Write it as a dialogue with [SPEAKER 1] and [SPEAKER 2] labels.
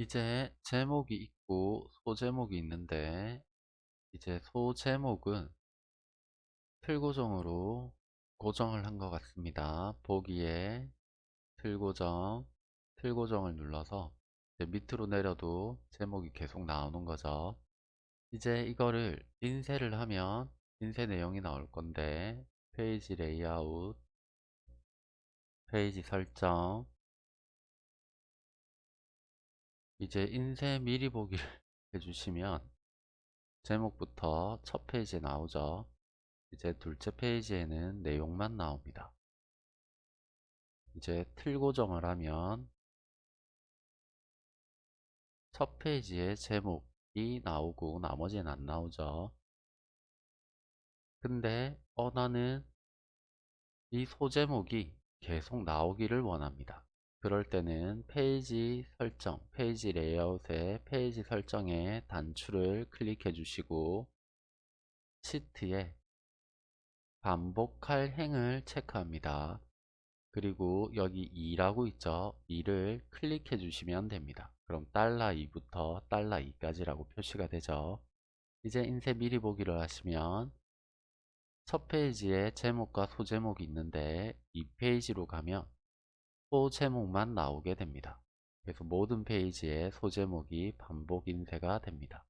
[SPEAKER 1] 이제 제목이 있고 소제목이 있는데 이제 소제목은 틀 고정으로 고정을 한 것 같습니다. 보기에 틀 고정, 틀 고정을 눌러서 밑으로 내려도 제목이 계속 나오는 거죠. 이제 이거를 인쇄를 하면 인쇄 내용이 나올 건데 페이지 레이아웃, 페이지 설정, 이제 인쇄 미리 보기를 해주시면 제목부터 첫 페이지에 나오죠. 이제 둘째 페이지에는 내용만 나옵니다. 이제 틀 고정을 하면 첫 페이지에 제목이 나오고 나머지는 안 나오죠. 근데 어 나는 이 소제목이 계속 나오기를 원합니다. 그럴 때는 페이지 설정, 페이지 레이아웃의 페이지 설정에 단추를 클릭해 주시고 시트에 반복할 행을 체크합니다. 그리고 여기 2라고 있죠. 2를 클릭해 주시면 됩니다. 그럼 달러 2부터 달러 2까지라고 표시가 되죠. 이제 인쇄 미리 보기를 하시면 첫 페이지에 제목과 소제목이 있는데 이 페이지로 가면 소제목만 나오게 됩니다. 그래서 모든 페이지에 소제목이 반복 인쇄가 됩니다.